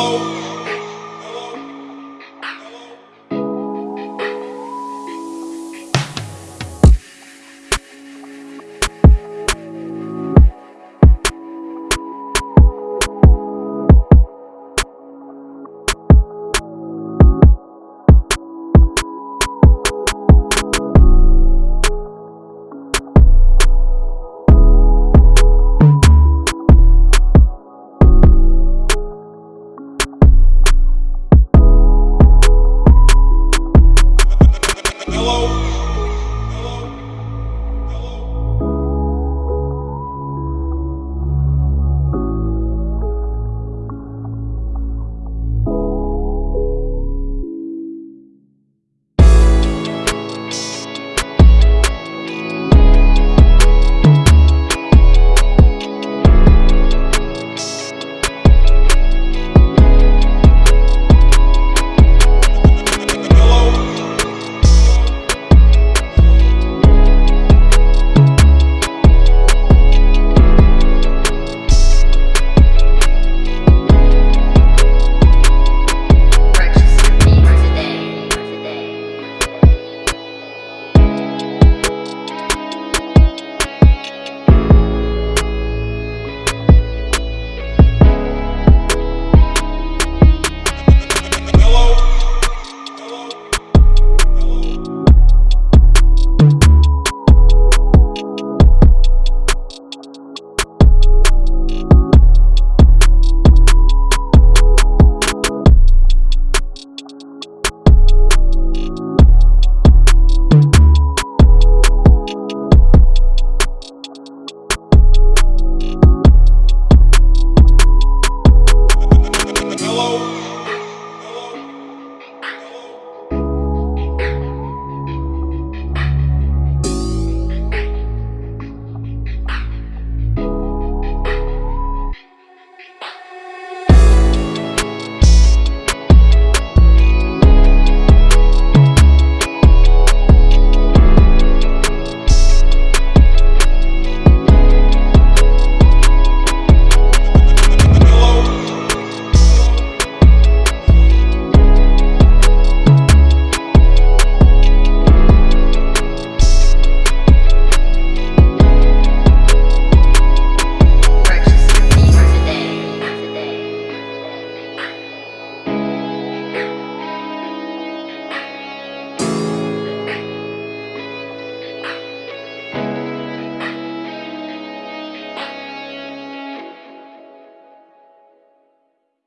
Oh.